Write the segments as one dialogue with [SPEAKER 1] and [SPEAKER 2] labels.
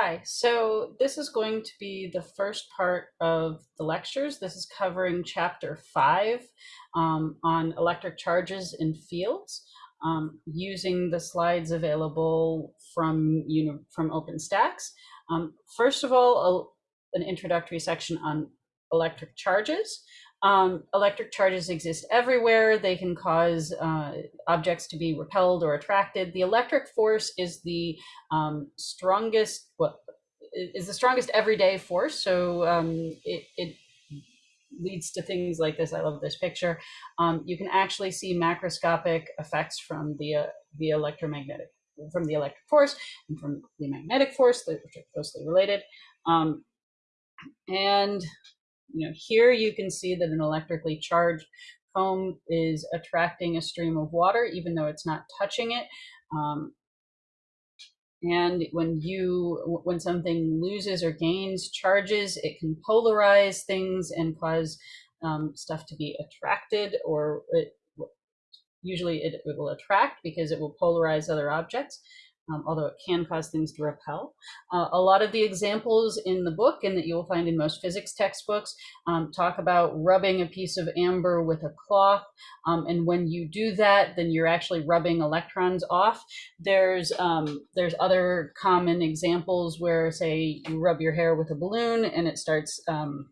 [SPEAKER 1] Hi, so this is going to be the first part of the lectures. This is covering chapter five um, on electric charges in fields um, using the slides available from, you know, from OpenStax. Um, first of all, a, an introductory section on electric charges. Um, electric charges exist everywhere. They can cause uh, objects to be repelled or attracted. The electric force is the um, strongest, well, is the strongest everyday force. So um, it, it leads to things like this. I love this picture. Um, you can actually see macroscopic effects from the, uh, the electromagnetic, from the electric force and from the magnetic force, which are closely related. Um, and you know, here you can see that an electrically charged foam is attracting a stream of water, even though it's not touching it. Um, and when you, when something loses or gains charges, it can polarize things and cause um, stuff to be attracted or it, usually it, it will attract because it will polarize other objects um, although it can cause things to repel. Uh, a lot of the examples in the book and that you'll find in most physics textbooks um, talk about rubbing a piece of amber with a cloth. Um, and when you do that, then you're actually rubbing electrons off. There's, um, there's other common examples where say you rub your hair with a balloon and it starts um,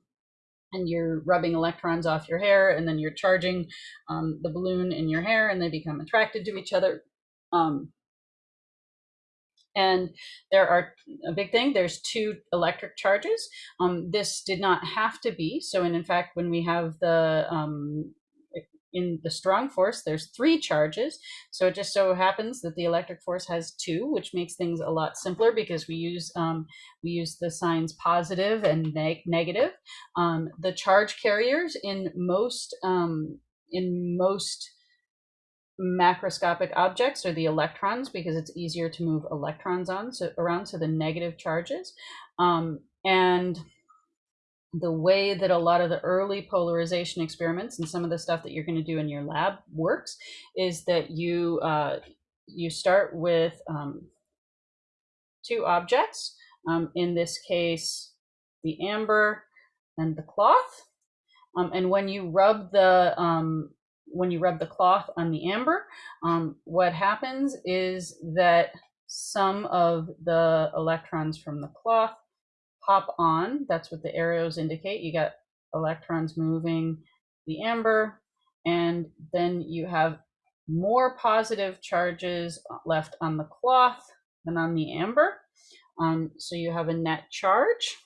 [SPEAKER 1] and you're rubbing electrons off your hair and then you're charging um, the balloon in your hair and they become attracted to each other. Um, and there are a big thing, there's two electric charges. Um, this did not have to be. So, and in fact, when we have the, um, in the strong force, there's three charges. So it just so happens that the electric force has two, which makes things a lot simpler because we use um, we use the signs positive and neg negative. Um, the charge carriers in most um, in most macroscopic objects are the electrons because it's easier to move electrons on so around so the negative charges. Um, and the way that a lot of the early polarization experiments and some of the stuff that you're going to do in your lab works is that you uh, you start with um, two objects um, in this case the amber and the cloth. Um, and when you rub the um, when you rub the cloth on the amber, um, what happens is that some of the electrons from the cloth pop on. That's what the arrows indicate. You got electrons moving the amber, and then you have more positive charges left on the cloth than on the amber. Um, so you have a net charge.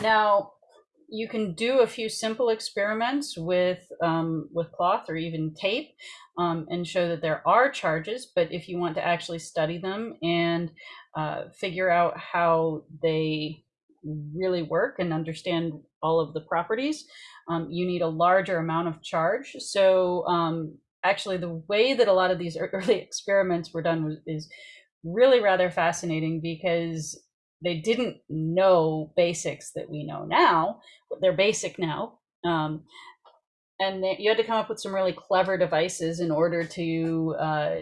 [SPEAKER 1] Now, you can do a few simple experiments with um, with cloth or even tape um, and show that there are charges. But if you want to actually study them and uh, figure out how they really work and understand all of the properties, um, you need a larger amount of charge. So um, actually, the way that a lot of these early experiments were done was, is really rather fascinating because they didn't know basics that we know now. They're basic now. Um, and they, you had to come up with some really clever devices in order to uh,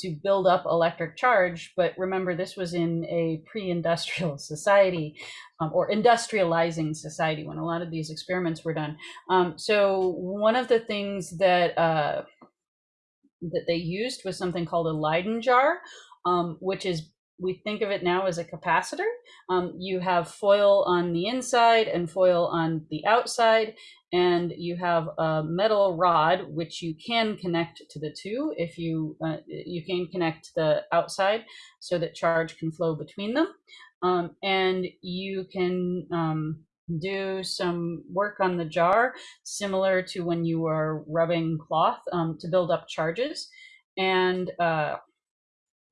[SPEAKER 1] to build up electric charge. But remember, this was in a pre-industrial society um, or industrializing society when a lot of these experiments were done. Um, so one of the things that uh, that they used was something called a Leyden jar, um, which is we think of it now as a capacitor. Um, you have foil on the inside and foil on the outside, and you have a metal rod which you can connect to the two. If you uh, you can connect the outside so that charge can flow between them, um, and you can um, do some work on the jar similar to when you are rubbing cloth um, to build up charges and uh,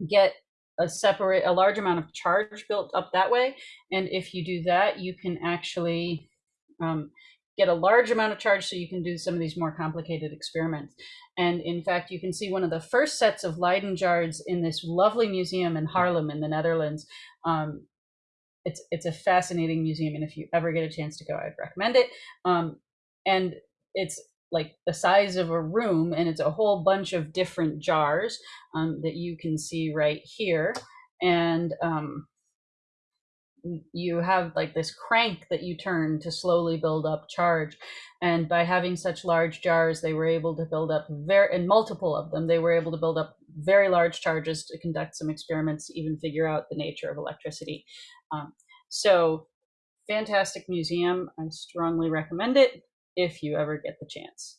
[SPEAKER 1] get a separate, a large amount of charge built up that way. And if you do that, you can actually um, get a large amount of charge so you can do some of these more complicated experiments. And in fact, you can see one of the first sets of Leyden jars in this lovely museum in Haarlem in the Netherlands. Um, it's, it's a fascinating museum. And if you ever get a chance to go, I'd recommend it. Um, and it's like the size of a room and it's a whole bunch of different jars um, that you can see right here. and um, you have like this crank that you turn to slowly build up charge. And by having such large jars, they were able to build up very, and multiple of them, they were able to build up very large charges to conduct some experiments to even figure out the nature of electricity. Um, so fantastic museum. I strongly recommend it if you ever get the chance.